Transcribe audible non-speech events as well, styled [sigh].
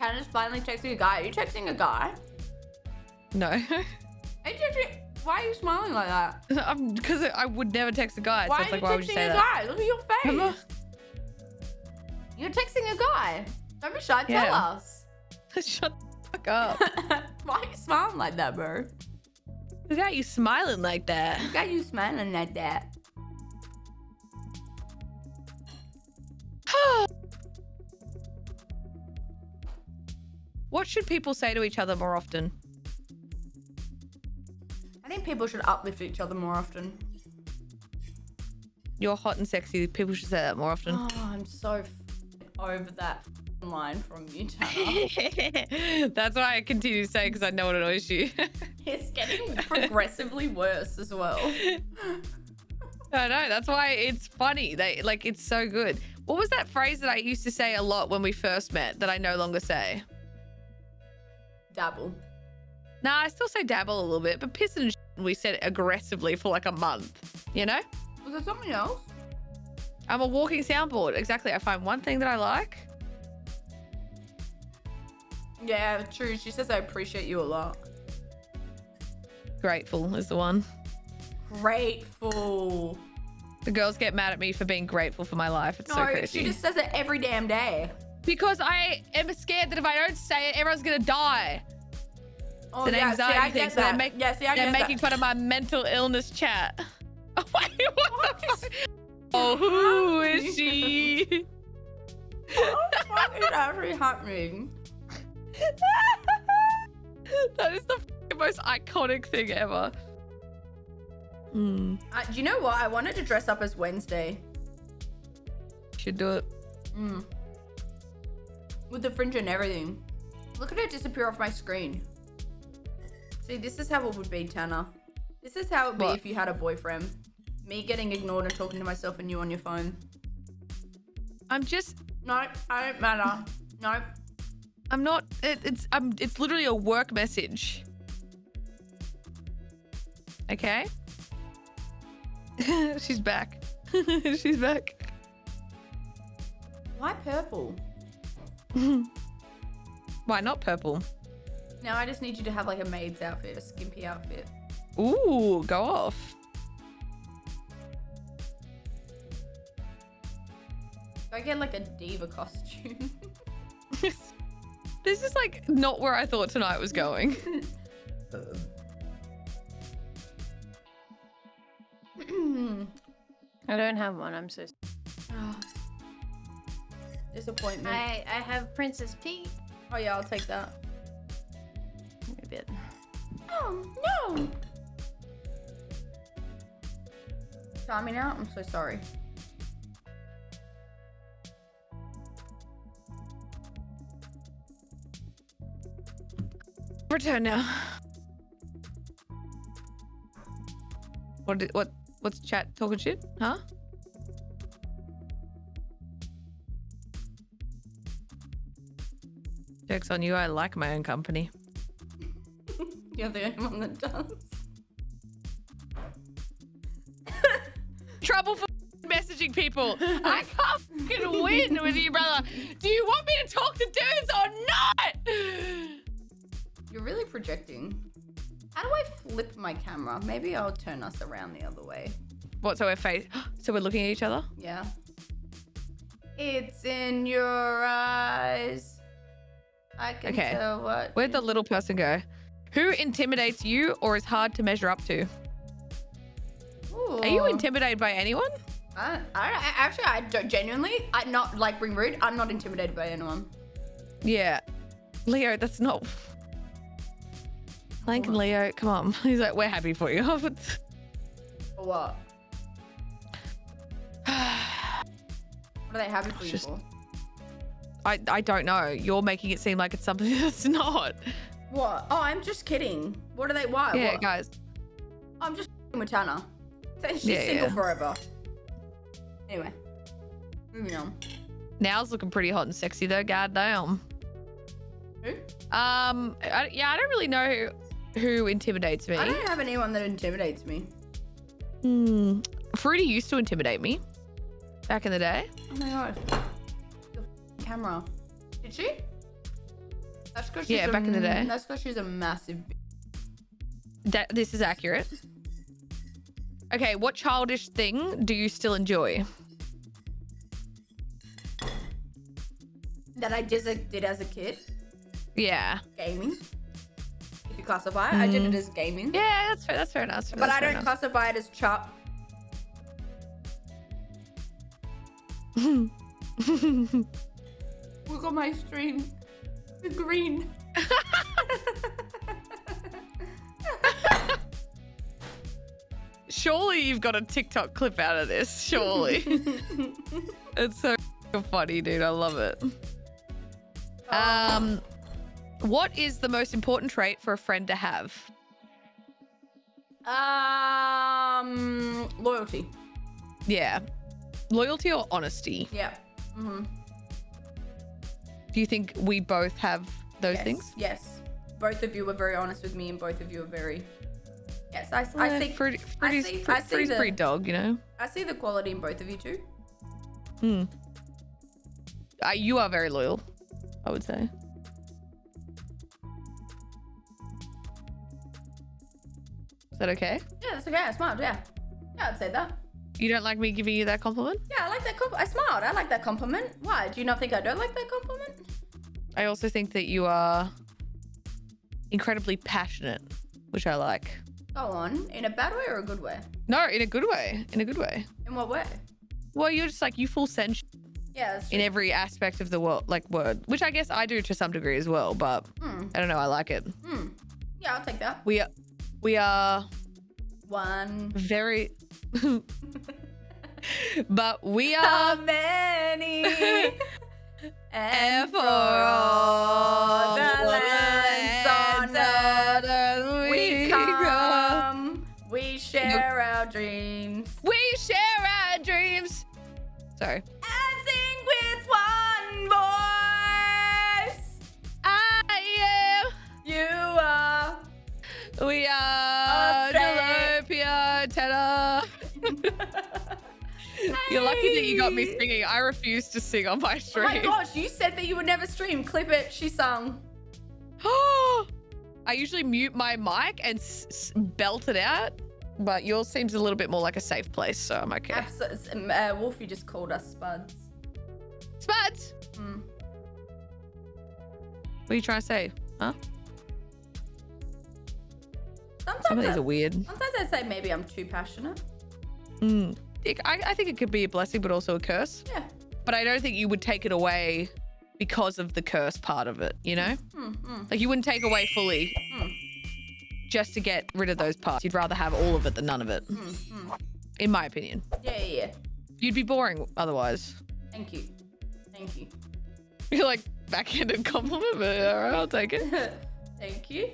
Hannah's finally texting a guy. Are you texting a guy? No. [laughs] Are you texting... Why are you smiling like that? [laughs] Because I would never text a guy. Why so it's are like, you why would you texting say a that? guy? Look at your [laughs] face. You're texting a guy. Don't be shy. Tell Yeah. us. Shut the fuck up. Why are you smiling like that, bro? Look at you smiling like that. Look at you smiling like that. [sighs] what should people say to each other more often? I think people should uplift each other more often. You're hot and sexy. People should say that more often. Oh, I'm so f- over that f- line from you, Tana. [laughs] That's why I continue to say because I know it annoys you. [laughs] it's getting progressively worse as well. I know. That's why it's funny. They like it's so good. What was that phrase that I used to say a lot when we first met that I no longer say? Dabble. Nah, I still say dabble a little bit, but piss and we said aggressively for like a month. You know? Was there something else? I'm a walking soundboard. Exactly. I find one thing that I like. Yeah, true. She says I appreciate you a lot. Grateful is the one. Grateful. The girls get mad at me for being grateful for my life. It's so No, crazy. she just says it every damn day. Because I am scared that if I don't say it, everyone's gonna die. Oh, It's an yeah, see, anxiety I thing, so they're make- yeah, see, I They're making that. fun of my mental illness chat. [laughs] Wait, what, [laughs] What the is- fuck? Oh, who is she? What the fuck is actually happening? [laughs] that is the most iconic thing ever. Hmm, Uh, do you know what? I wanted to dress up as Wednesday. should do it. Mm. With the fringe and everything. Look at it disappear off my screen. See, this is how it would be, Tana. This is how it would be What? if you had a boyfriend. Me getting ignored and talking to myself and you on your phone. I'm just, No, I don't matter. No. I'm not. It, it's, I'm. It's literally a work message. Okay. [laughs] She's back. [laughs] She's back. Why purple? [laughs] Why not purple? Now I just need you to have like a maid's outfit, a skimpy outfit. Ooh, go off. I get like a diva costume. [laughs] this is like not where I thought tonight was going. [laughs] I don't have one. I'm so. Disappointment. I I have Princess Peach. Oh yeah, I'll take that. A bit. Oh no! Timing out. I'm so sorry. Return now. What? Did, what? What's chat talking shit? Huh? Jokes on you. I like my own company. [laughs] You're the only one that does. [laughs] Trouble for [laughs] messaging people. I can't fucking win with you, brother. Do you want me to talk to dudes or not? [sighs] You're really projecting. How do I flip my camera? Maybe I'll turn us around the other way. What? So we're face. [gasps] So we're looking at each other. Yeah. It's in your eyes. I can Okay. tell what. Where'd the little person go? Who intimidates you or is hard to measure up to? Ooh. Are you intimidated by anyone? I, I, actually, I don't genuinely. I not like being rude. I'm not intimidated by anyone. Yeah. Leo, that's not. Lincoln and Leo, come on. [laughs] He's like, we're happy for you. For what? [sighs] What are they happy for you Just- for? I, I don't know. You're making it seem like it's something [laughs] that's not. What? Oh, I'm just kidding. What are they? Why? yeah, What? guys. I'm just with Tana. She's Yeah, single yeah. forever. Anyway, moving on. Now's looking pretty hot and sexy though. Goddamn. Who? Um. I, yeah, I don't really know who, who intimidates me. I don't have anyone that intimidates me. Hmm. Fruity used to intimidate me back in the day. Oh my god. Camera. Did she? That's because Yeah, back in the day. That's because she's a massive. That this is accurate. Okay, what childish thing do you still enjoy? That I just did as a kid. Yeah. Gaming. If you classify it, I did it Mm. as gaming. Yeah, that's fair. That's fair enough. But that's I don't enough. classify it as chop. [laughs] Look at my stream. The green. Surely you've got a TikTok clip out of this. Surely. [laughs] it's so funny, dude. I love it. Um, what is the most important trait for a friend to have? Um, loyalty. Yeah. Loyalty or honesty? Yeah. Mm-hmm. Do you think we both have those yes. things? Yes. Both of you were very honest with me, and both of you are very. Yes, I, I see. Freddy, Freddy's, see- Fre- I see Freddy's the- pretty dog, you know. I see the quality in both of you too. Hmm. Uh, you are very loyal, I would say. Is that okay? Yeah, that's okay. I smiled. Yeah. Yeah, I'd say that. You don't like me giving you that compliment? Yeah, I like that. Comp- I smiled. I like that compliment. Why? Do you not think I don't like that compliment? I also think that you are incredibly passionate, which I like. Go on. In a bad way or a good way? No, in a good way. In a good way. In what way? Well, you're just like you full send Yeah, in every aspect of the world, like word, which I guess I do to some degree as well. But Hmm. I don't know. I like it. Hmm. Yeah, I'll take that. We are, we are One. very, [laughs] [laughs] but we are many? [laughs] And for all the lands on earth we come, we share our dreams We share our dreams. Sorry. and sing with one voice. I am. You are. We are You're lucky that you got me singing. I refuse to sing on my Oh stream. my gosh, you said that you would never stream. Clip it. She sung. [gasps] I usually mute my mic and s- s- belt it out, but yours seems a little bit more like a safe place, so I'm okay. Absolutely. Uh, Wolfie just called us spuds. Spuds, Hmm. what are you trying to say? Huh? Some of Sometimes, these I, are weird. sometimes I say maybe I'm too passionate. Mm. It- I, I think it could be a blessing, but also a curse. Yeah. But I don't think you would take it away because of the curse part of it, you know? Hmm, hmm, Like you wouldn't take away fully hmm, just to get rid of those parts. You'd rather have all of it than none of it, hmm, hmm. in my opinion. Yeah, yeah, yeah. You'd be boring otherwise. Thank you. Thank you. You're like backhanded compliment, but all right, I'll take it. [laughs] Thank you.